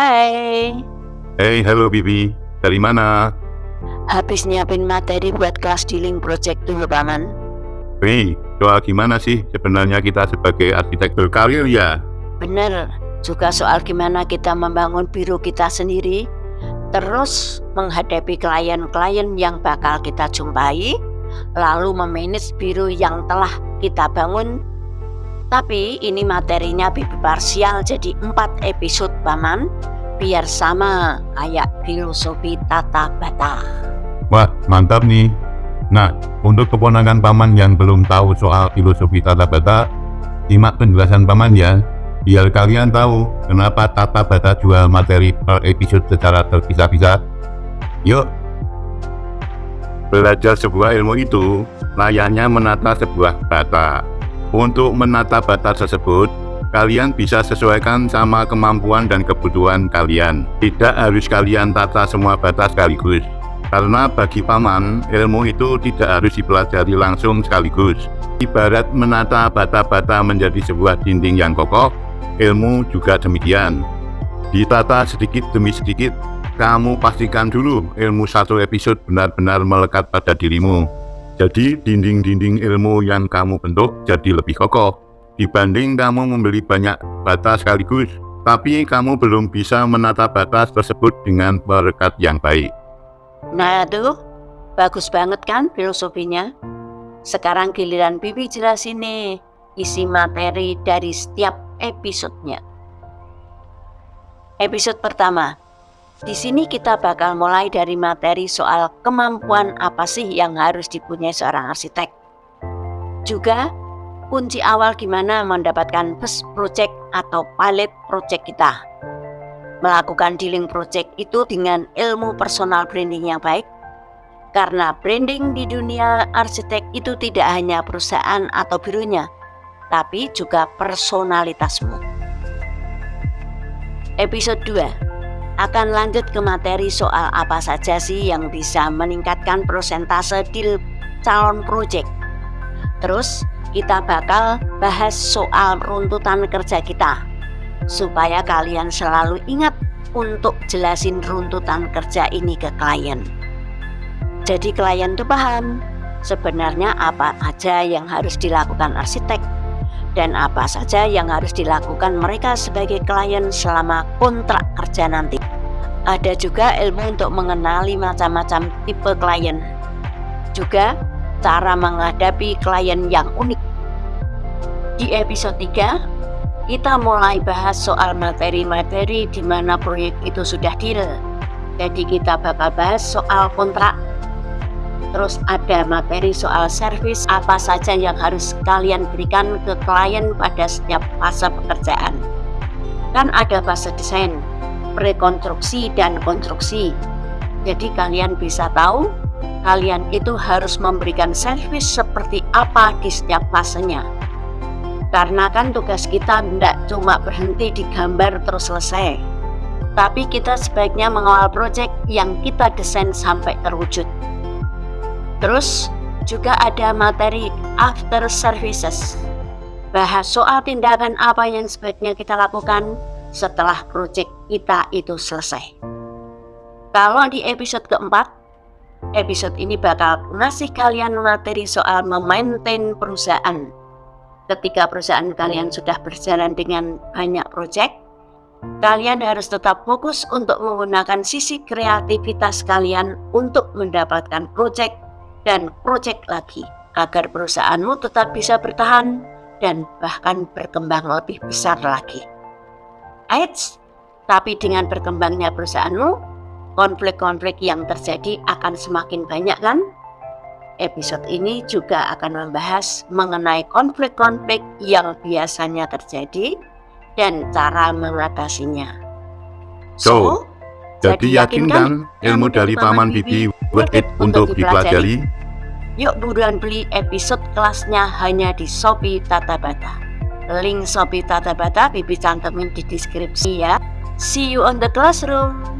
Hai, Hey, halo Bibi. Dari mana? habis nyiapin materi buat kelas dealing project dulu Paman. Hei, soal gimana sih sebenarnya kita sebagai arsitektur karir ya? Bener, juga soal gimana kita membangun biru kita sendiri, terus menghadapi klien-klien yang bakal kita jumpai, lalu memanage biru yang telah kita bangun. Tapi ini materinya Bibi parsial jadi 4 episode Paman, biar sama kayak filosofi tata bata. Wah, mantap nih. Nah, untuk keponakan paman yang belum tahu soal filosofi tata bata, simak penjelasan paman ya, biar kalian tahu kenapa tata bata jual materi per episode secara terpisah-pisah. Yuk, belajar sebuah ilmu itu layaknya menata sebuah bata. Untuk menata bata tersebut, kalian bisa sesuaikan sama kemampuan dan kebutuhan kalian. Tidak harus kalian tata semua bata sekaligus. Karena bagi paman, ilmu itu tidak harus dipelajari langsung sekaligus. Ibarat menata bata-bata menjadi sebuah dinding yang kokoh, ilmu juga demikian. Ditata sedikit demi sedikit, kamu pastikan dulu ilmu satu episode benar-benar melekat pada dirimu. Jadi dinding-dinding ilmu yang kamu bentuk jadi lebih kokoh dibanding kamu membeli banyak bata sekaligus, tapi kamu belum bisa menata batas tersebut dengan berkat yang baik. Nah tuh, bagus banget kan filosofinya? Sekarang giliran Bibi jelasin nih isi materi dari setiap episodenya. Episode pertama, di sini kita bakal mulai dari materi soal kemampuan apa sih yang harus dipunyai seorang arsitek. Juga kunci awal gimana mendapatkan first project atau pilot project kita. Melakukan dealing project itu dengan ilmu personal branding yang baik karena branding di dunia arsitek itu tidak hanya perusahaan atau birunya tapi juga personalitasmu. Episode 2 akan lanjut ke materi soal apa saja sih yang bisa meningkatkan persentase deal calon project terus kita bakal bahas soal runtutan kerja kita supaya kalian selalu ingat untuk jelasin runtutan kerja ini ke klien. Jadi klien tuh paham sebenarnya apa aja yang harus dilakukan arsitek dan apa saja yang harus dilakukan mereka sebagai klien selama kontrak kerja nanti. Ada juga ilmu untuk mengenali macam-macam tipe klien. Juga cara menghadapi klien yang unik. Di episode 3 kita mulai bahas soal materi-materi di mana proyek itu sudah deal. Jadi kita bakal bahas soal kontrak. Terus ada materi soal service apa saja yang harus kalian berikan ke klien pada setiap fase pekerjaan. Kan ada fase desain, prekonstruksi dan konstruksi. Jadi kalian bisa tahu kalian itu harus memberikan service seperti apa di setiap fasenya. Karena kan tugas kita tidak cuma berhenti di gambar terus selesai. Tapi kita sebaiknya mengawal proyek yang kita desain sampai terwujud. Terus juga ada materi after services. Bahas soal tindakan apa yang sebaiknya kita lakukan setelah proyek kita itu selesai kalau di episode keempat episode ini bakal ngasih kalian materi soal memaintain perusahaan ketika perusahaan kalian sudah berjalan dengan banyak proyek, kalian harus tetap fokus untuk menggunakan sisi kreativitas kalian untuk mendapatkan proyek dan proyek lagi agar perusahaanmu tetap bisa bertahan dan bahkan berkembang lebih besar lagi. Eits, tapi dengan berkembangnya perusahaanmu, konflik-konflik yang terjadi akan semakin banyak kan? episode ini juga akan membahas mengenai konflik-konflik yang biasanya terjadi dan cara mengatasinya. So, jadi yakin kan ilmu dari Paman Bibi worth it untuk dipelajari? Yuk buruan beli episode kelasnya hanya di Shopee Tata Bata. Link Shopee Tata Bata Bibi cantumin di deskripsi ya. See you on the classroom.